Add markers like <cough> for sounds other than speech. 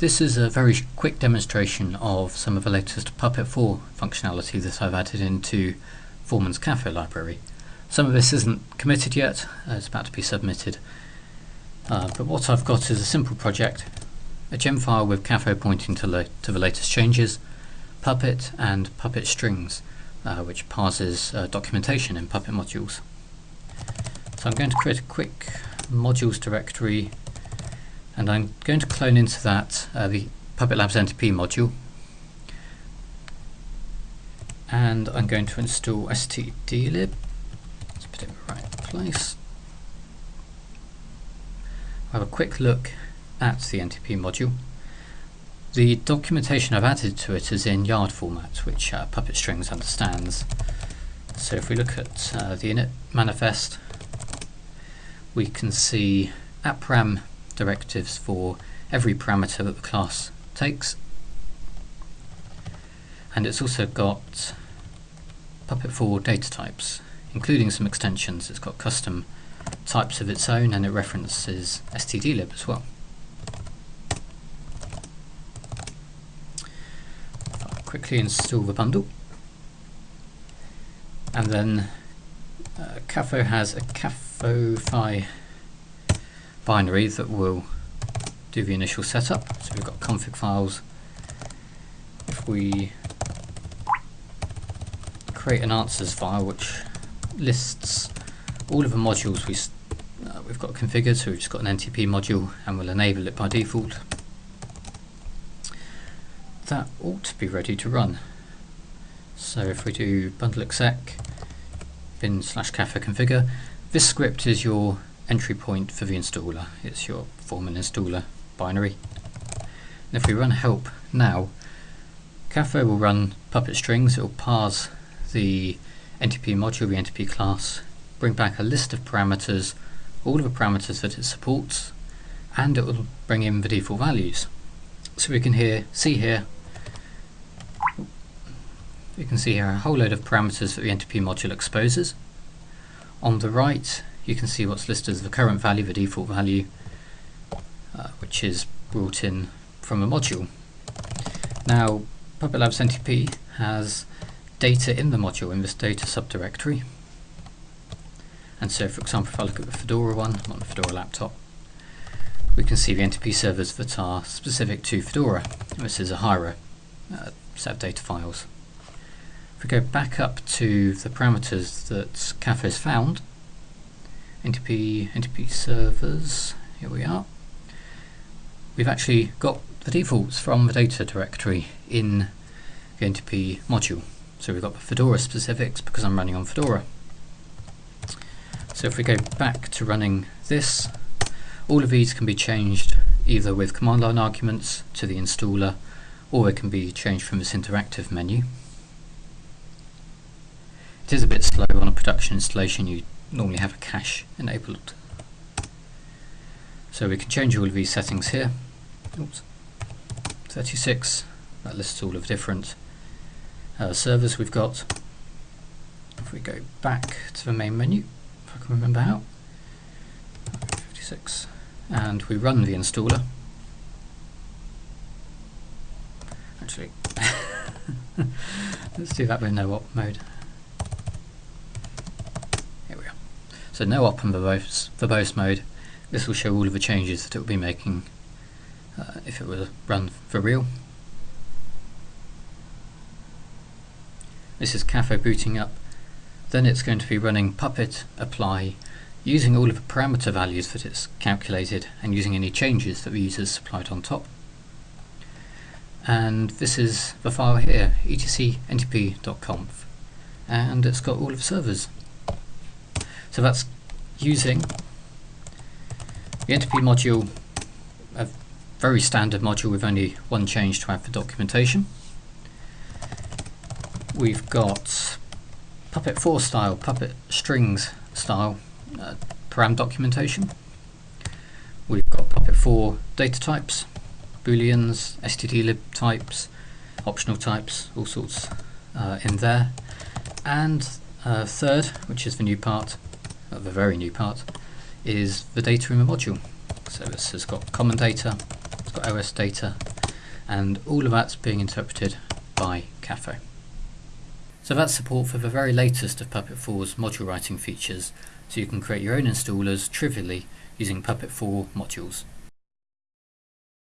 This is a very quick demonstration of some of the latest Puppet 4 functionality that I've added into Foreman's Kafo library. Some of this isn't committed yet, uh, it's about to be submitted. Uh, but what I've got is a simple project, a gem file with Kafo pointing to, to the latest changes, Puppet and Puppet strings, uh, which parses uh, documentation in Puppet modules. So I'm going to create a quick modules directory and I'm going to clone into that uh, the Puppet Labs NTP module. And I'm going to install stdlib let's put it in the right place. I'll have a quick look at the NTP module. The documentation I've added to it is in yard format which uh, Puppet Strings understands. So if we look at uh, the init manifest we can see @param directives for every parameter that the class takes. And it's also got Puppet 4 data types, including some extensions. It's got custom types of its own and it references stdlib as well. I'll quickly install the bundle. And then uh, Kafo has a Kafo binary that will do the initial setup. So we've got config files. If we create an answers file which lists all of the modules we uh, we've got configured, so we've just got an NTP module and we'll enable it by default. That ought to be ready to run. So if we do bundle exec bin slash Kafo configure, this script is your entry point for the installer. It's your Foreman installer binary. And if we run help now, Kafo will run Puppet strings. It will parse the NTP module, the NTP class, bring back a list of parameters, all of the parameters that it supports, and it will bring in the default values. So we can here see here you can see here a whole load of parameters that the NTP module exposes. On the right you can see what's listed as the current value, the default value, uh, which is brought in from a module. Now, Puppet Labs NTP has data in the module in this data subdirectory. And so, for example, if I look at the Fedora one on the Fedora laptop, we can see the NTP servers that are specific to Fedora. This is a Hiera uh, set of data files. If we go back up to the parameters that Kafo has found, NTP, NTP servers, here we are. We've actually got the defaults from the data directory in the NTP module. So we've got the Fedora specifics because I'm running on Fedora. So if we go back to running this, all of these can be changed either with command line arguments to the installer or it can be changed from this interactive menu. It is a bit slow on a production installation, you normally have a cache enabled. So we can change all of these settings here. Oops. 36, that lists all of different uh, servers we've got. If we go back to the main menu, if I can remember how, 56, and we run the installer. Actually, <laughs> let's do that with no op mode. So no op and verbose, verbose mode. This will show all of the changes that it will be making uh, if it were run for real. This is Kafo booting up. Then it's going to be running Puppet apply using all of the parameter values that it's calculated and using any changes that the users supplied on top. And this is the file here, etc ntp.conf and it's got all of the servers so that's using the NTP module, a very standard module with only one change to add for documentation. We've got Puppet 4 style, Puppet strings style uh, param documentation. We've got Puppet 4 data types, booleans, stdlib types, optional types, all sorts uh, in there. And uh, third, which is the new part, of a very new part, is the data in the module. So this has got common data, it's got OS data, and all of that's being interpreted by Kafo. So that's support for the very latest of Puppet 4's module writing features, so you can create your own installers trivially using Puppet 4 modules.